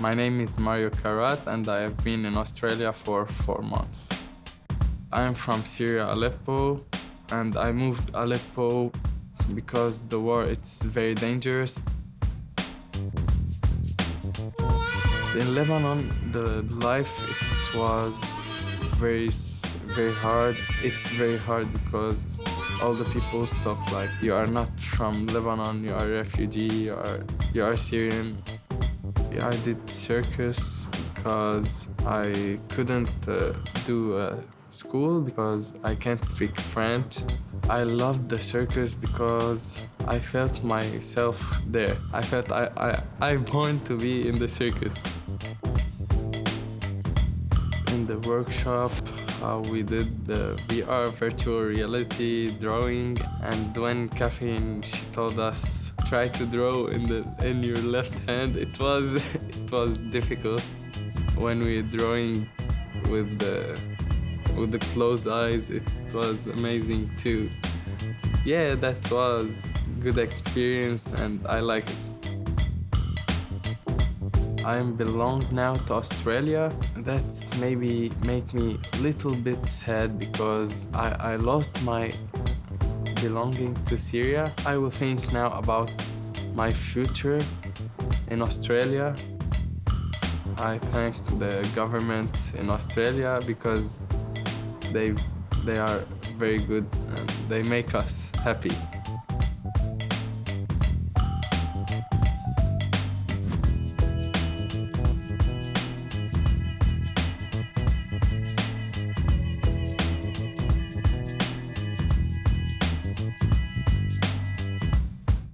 My name is Mario Karat and I have been in Australia for four months. I'm from Syria, Aleppo, and I moved Aleppo because the war it's very dangerous. In Lebanon, the life it was very very hard. It's very hard because all the people talk like you are not from Lebanon, you are a refugee, you are you are Syrian. I did circus because I couldn't uh, do uh, school because I can't speak French. I loved the circus because I felt myself there. I felt I, I, I'm born to be in the circus. In the workshop, uh, we did the VR virtual reality drawing and when Caffeine she told us try to draw in the in your left hand. It was it was difficult when we were drawing with the with the closed eyes. It was amazing too yeah that was good experience and I like it. I belong now to Australia. That's maybe make me a little bit sad because I, I lost my belonging to Syria. I will think now about my future in Australia. I thank the government in Australia because they they are very good and they make us happy.